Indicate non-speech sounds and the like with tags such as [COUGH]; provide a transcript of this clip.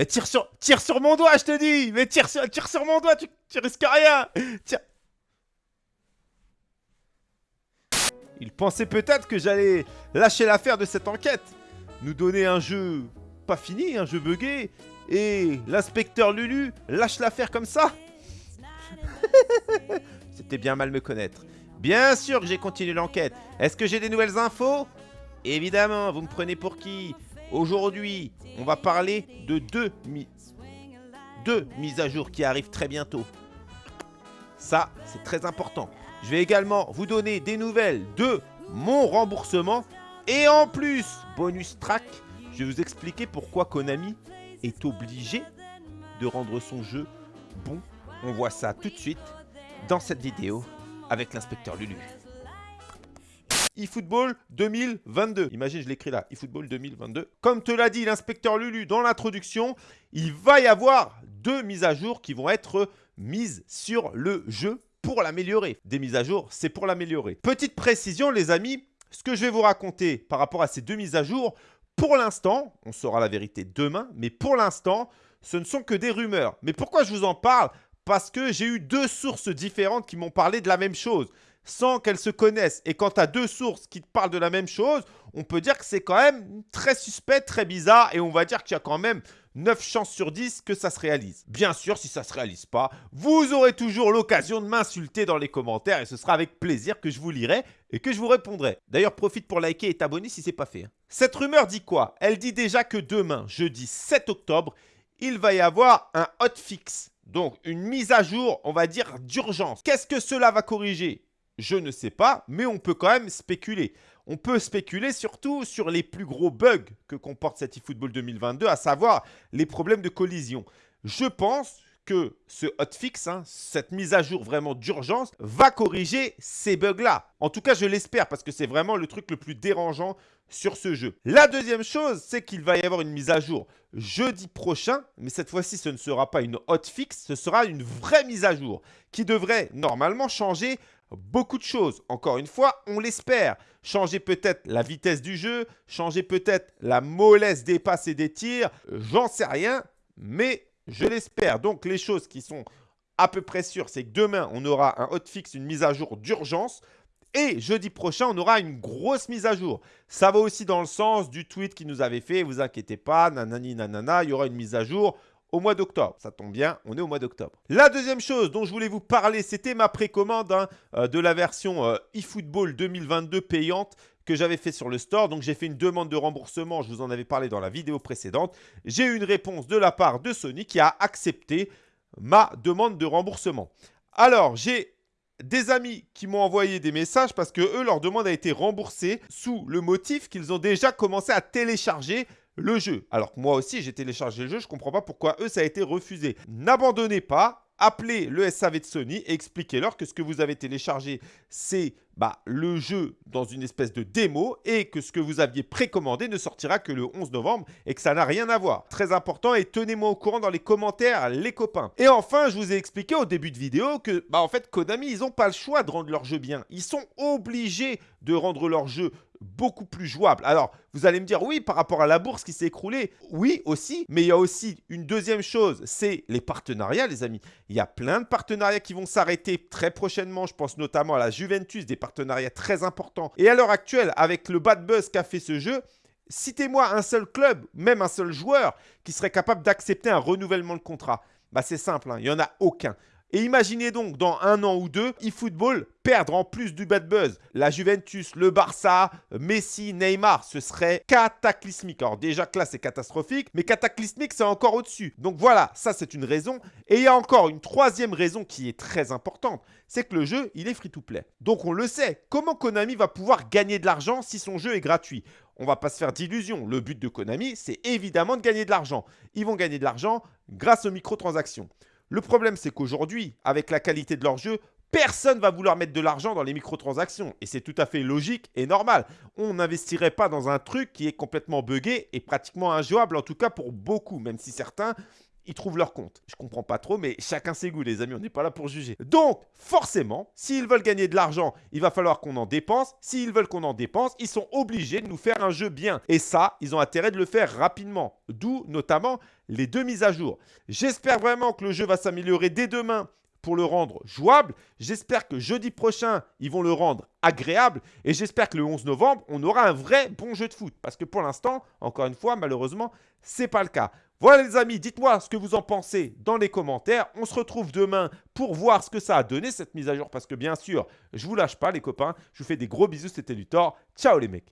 Mais tire sur, tire sur mon doigt, je te dis Mais tire sur, tire sur mon doigt, tu, tu risques rien Il pensait peut-être que j'allais lâcher l'affaire de cette enquête. Nous donner un jeu pas fini, un jeu buggé. Et l'inspecteur Lulu lâche l'affaire comme ça [LAUGHS] C'était bien mal me connaître. Bien sûr que j'ai continué l'enquête. Est-ce que j'ai des nouvelles infos? Évidemment, vous me prenez pour qui? Aujourd'hui, on va parler de deux, deux mises à jour qui arrivent très bientôt. Ça, c'est très important. Je vais également vous donner des nouvelles de mon remboursement. Et en plus, bonus track, je vais vous expliquer pourquoi Konami est obligé de rendre son jeu bon. On voit ça tout de suite dans cette vidéo avec l'inspecteur Lulu eFootball 2022. Imagine, je l'écris là, eFootball 2022. Comme te l'a dit l'inspecteur Lulu dans l'introduction, il va y avoir deux mises à jour qui vont être mises sur le jeu pour l'améliorer. Des mises à jour, c'est pour l'améliorer. Petite précision, les amis, ce que je vais vous raconter par rapport à ces deux mises à jour, pour l'instant, on saura la vérité demain, mais pour l'instant, ce ne sont que des rumeurs. Mais pourquoi je vous en parle? Parce que j'ai eu deux sources différentes qui m'ont parlé de la même chose sans qu'elles se connaissent. Et quand tu as deux sources qui te parlent de la même chose, on peut dire que c'est quand même très suspect, très bizarre. Et on va dire qu'il y a quand même 9 chances sur 10 que ça se réalise. Bien sûr, si ça ne se réalise pas, vous aurez toujours l'occasion de m'insulter dans les commentaires. Et ce sera avec plaisir que je vous lirai et que je vous répondrai. D'ailleurs, profite pour liker et t'abonner si ce n'est pas fait. Hein. Cette rumeur dit quoi? Elle dit déjà que demain, jeudi 7 octobre, il va y avoir un hotfix. Donc, une mise à jour, on va dire, d'urgence. Qu'est-ce que cela va corriger? Je ne sais pas, mais on peut quand même spéculer. On peut spéculer surtout sur les plus gros bugs que comporte cet eFootball 2022, à savoir les problèmes de collision. Je pense que ce hotfix, hein, cette mise à jour vraiment d'urgence, va corriger ces bugs-là. En tout cas, je l'espère parce que c'est vraiment le truc le plus dérangeant sur ce jeu. La deuxième chose, c'est qu'il va y avoir une mise à jour jeudi prochain, mais cette fois-ci, ce ne sera pas une hotfix, ce sera une vraie mise à jour qui devrait normalement changer beaucoup de choses. Encore une fois, on l'espère. Changer peut-être la vitesse du jeu, changer peut-être la mollesse des passes et des tirs, j'en sais rien, mais je l'espère. Donc les choses qui sont à peu près sûres, c'est que demain, on aura un hotfix, une mise à jour d'urgence. Et jeudi prochain, on aura une grosse mise à jour. Ça va aussi dans le sens du tweet qui nous avait fait. Vous inquiétez pas, nanani nanana, il y aura une mise à jour au mois d'octobre. Ça tombe bien, on est au mois d'octobre. La deuxième chose dont je voulais vous parler, c'était ma précommande hein, euh, de la version euh, eFootball 2022 payante que j'avais fait sur le store. Donc, j'ai fait une demande de remboursement. Je vous en avais parlé dans la vidéo précédente. J'ai eu une réponse de la part de Sony qui a accepté ma demande de remboursement. Alors, j'ai des amis qui m'ont envoyé des messages parce que eux, leur demande a été remboursée sous le motif qu'ils ont déjà commencé à télécharger le jeu. Alors que moi aussi, j'ai téléchargé le jeu, je ne comprends pas pourquoi eux, ça a été refusé. N'abandonnez pas, appelez le SAV de Sony et expliquez-leur que ce que vous avez téléchargé, c'est bah, le jeu dans une espèce de démo et que ce que vous aviez précommandé ne sortira que le 11 novembre et que ça n'a rien à voir. Très important et tenez-moi au courant dans les commentaires, les copains. Et enfin, je vous ai expliqué au début de vidéo que, bah, en fait, Konami, ils n'ont pas le choix de rendre leur jeu bien. Ils sont obligés de rendre leur jeu beaucoup plus jouable. Alors, vous allez me dire, oui, par rapport à la bourse qui s'est écroulée, oui aussi, mais il y a aussi une deuxième chose, c'est les partenariats, les amis. Il y a plein de partenariats qui vont s'arrêter très prochainement. Je pense notamment à la Juventus, des partenariats très importants. Et à l'heure actuelle, avec le bad buzz qu'a fait ce jeu, citez-moi un seul club, même un seul joueur, qui serait capable d'accepter un renouvellement de contrat. Bah, c'est simple, hein, il n'y en a aucun. Et imaginez donc dans un an ou deux, eFootball perdre en plus du bad buzz la Juventus, le Barça, Messi, Neymar, ce serait cataclysmique. Alors déjà que là c'est catastrophique, mais cataclysmique c'est encore au-dessus. Donc voilà, ça c'est une raison. Et il y a encore une troisième raison qui est très importante, c'est que le jeu il est free-to-play. Donc on le sait, comment Konami va pouvoir gagner de l'argent si son jeu est gratuit? On va pas se faire d'illusions. Le but de Konami, c'est évidemment de gagner de l'argent. Ils vont gagner de l'argent grâce aux microtransactions. Le problème, c'est qu'aujourd'hui, avec la qualité de leur jeu, personne va vouloir mettre de l'argent dans les microtransactions. Et c'est tout à fait logique et normal. On n'investirait pas dans un truc qui est complètement buggé et pratiquement injouable, en tout cas pour beaucoup, même si certains ils trouvent leur compte. Je comprends pas trop, mais chacun ses goûts, les amis, on n'est pas là pour juger. Donc, forcément, s'ils veulent gagner de l'argent, il va falloir qu'on en dépense. S'ils veulent qu'on en dépense, ils sont obligés de nous faire un jeu bien. Et ça, ils ont intérêt de le faire rapidement. D'où, notamment, les deux mises à jour. J'espère vraiment que le jeu va s'améliorer dès demain pour le rendre jouable. J'espère que jeudi prochain, ils vont le rendre agréable. Et j'espère que le 11 novembre, on aura un vrai bon jeu de foot. Parce que pour l'instant, encore une fois, malheureusement, ce n'est pas le cas. Voilà les amis, dites-moi ce que vous en pensez dans les commentaires. On se retrouve demain pour voir ce que ça a donné cette mise à jour. Parce que bien sûr, je vous lâche pas les copains. Je vous fais des gros bisous, c'était Luthor. Ciao les mecs